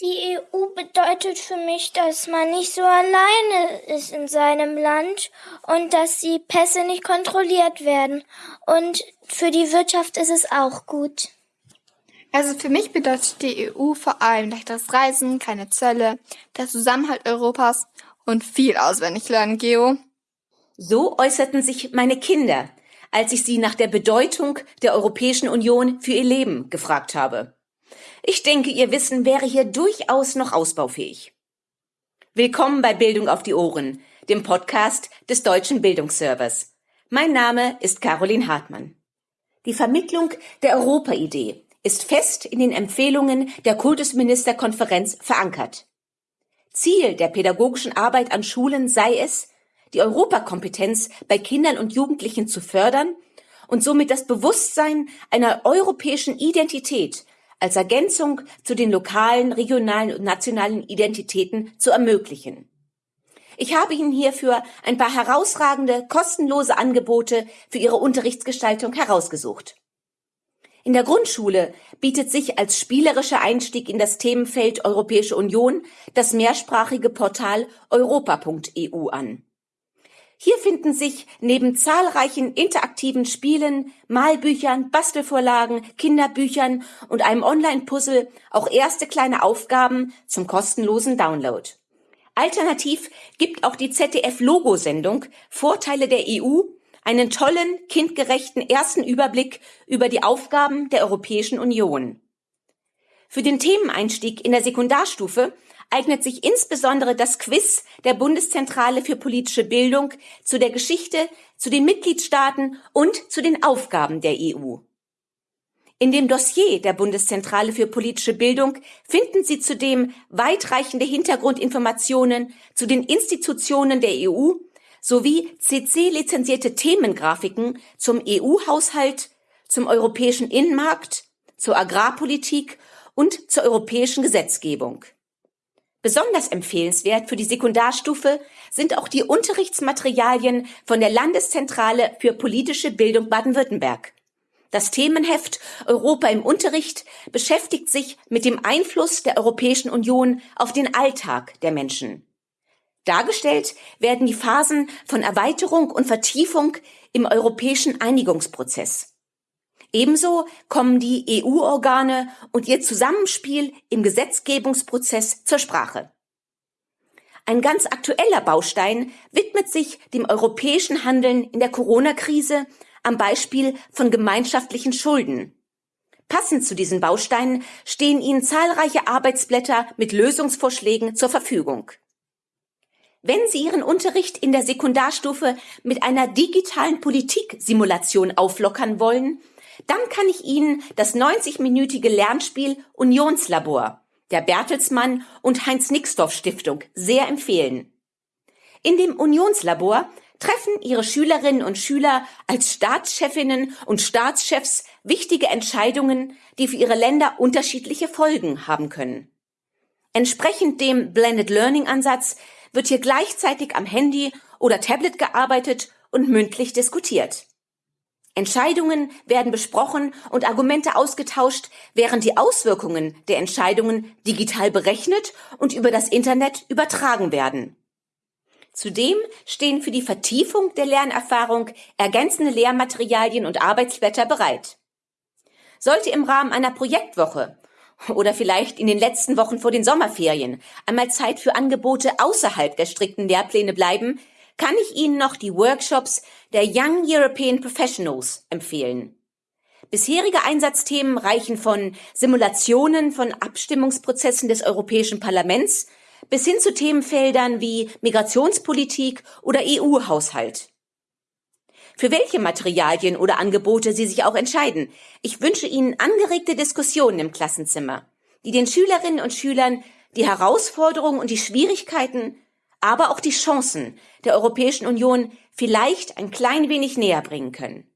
Die EU bedeutet für mich, dass man nicht so alleine ist in seinem Land und dass die Pässe nicht kontrolliert werden. Und für die Wirtschaft ist es auch gut. Also für mich bedeutet die EU vor allem leichteres Reisen, keine Zölle, der Zusammenhalt Europas und viel auswendig lernen, Geo. So äußerten sich meine Kinder, als ich sie nach der Bedeutung der Europäischen Union für ihr Leben gefragt habe. Ich denke, Ihr Wissen wäre hier durchaus noch ausbaufähig. Willkommen bei Bildung auf die Ohren, dem Podcast des Deutschen Bildungsservers. Mein Name ist Caroline Hartmann. Die Vermittlung der Europa-Idee ist fest in den Empfehlungen der Kultusministerkonferenz verankert. Ziel der pädagogischen Arbeit an Schulen sei es, die Europakompetenz bei Kindern und Jugendlichen zu fördern und somit das Bewusstsein einer europäischen Identität als Ergänzung zu den lokalen, regionalen und nationalen Identitäten zu ermöglichen. Ich habe Ihnen hierfür ein paar herausragende, kostenlose Angebote für Ihre Unterrichtsgestaltung herausgesucht. In der Grundschule bietet sich als spielerischer Einstieg in das Themenfeld Europäische Union das mehrsprachige Portal europa.eu an. Hier finden sich neben zahlreichen interaktiven Spielen, Malbüchern, Bastelvorlagen, Kinderbüchern und einem Online-Puzzle auch erste kleine Aufgaben zum kostenlosen Download. Alternativ gibt auch die ZDF-Logo-Sendung Vorteile der EU einen tollen, kindgerechten ersten Überblick über die Aufgaben der Europäischen Union. Für den Themeneinstieg in der Sekundarstufe eignet sich insbesondere das Quiz der Bundeszentrale für politische Bildung zu der Geschichte, zu den Mitgliedstaaten und zu den Aufgaben der EU. In dem Dossier der Bundeszentrale für politische Bildung finden Sie zudem weitreichende Hintergrundinformationen zu den Institutionen der EU sowie CC-lizenzierte Themengrafiken zum EU-Haushalt, zum europäischen Innenmarkt, zur Agrarpolitik und zur europäischen Gesetzgebung. Besonders empfehlenswert für die Sekundarstufe sind auch die Unterrichtsmaterialien von der Landeszentrale für politische Bildung Baden-Württemberg. Das Themenheft Europa im Unterricht beschäftigt sich mit dem Einfluss der Europäischen Union auf den Alltag der Menschen. Dargestellt werden die Phasen von Erweiterung und Vertiefung im europäischen Einigungsprozess. Ebenso kommen die EU-Organe und ihr Zusammenspiel im Gesetzgebungsprozess zur Sprache. Ein ganz aktueller Baustein widmet sich dem europäischen Handeln in der Corona-Krise am Beispiel von gemeinschaftlichen Schulden. Passend zu diesen Bausteinen stehen Ihnen zahlreiche Arbeitsblätter mit Lösungsvorschlägen zur Verfügung. Wenn Sie Ihren Unterricht in der Sekundarstufe mit einer digitalen Politiksimulation auflockern wollen, dann kann ich Ihnen das 90-minütige Lernspiel Unionslabor der Bertelsmann und Heinz Nixdorf Stiftung sehr empfehlen. In dem Unionslabor treffen Ihre Schülerinnen und Schüler als Staatschefinnen und Staatschefs wichtige Entscheidungen, die für ihre Länder unterschiedliche Folgen haben können. Entsprechend dem Blended Learning Ansatz wird hier gleichzeitig am Handy oder Tablet gearbeitet und mündlich diskutiert. Entscheidungen werden besprochen und Argumente ausgetauscht, während die Auswirkungen der Entscheidungen digital berechnet und über das Internet übertragen werden. Zudem stehen für die Vertiefung der Lernerfahrung ergänzende Lehrmaterialien und Arbeitsblätter bereit. Sollte im Rahmen einer Projektwoche oder vielleicht in den letzten Wochen vor den Sommerferien einmal Zeit für Angebote außerhalb der strikten Lehrpläne bleiben, kann ich Ihnen noch die Workshops der Young European Professionals empfehlen. Bisherige Einsatzthemen reichen von Simulationen von Abstimmungsprozessen des Europäischen Parlaments bis hin zu Themenfeldern wie Migrationspolitik oder EU-Haushalt. Für welche Materialien oder Angebote Sie sich auch entscheiden, ich wünsche Ihnen angeregte Diskussionen im Klassenzimmer, die den Schülerinnen und Schülern die Herausforderungen und die Schwierigkeiten aber auch die Chancen der Europäischen Union vielleicht ein klein wenig näher bringen können.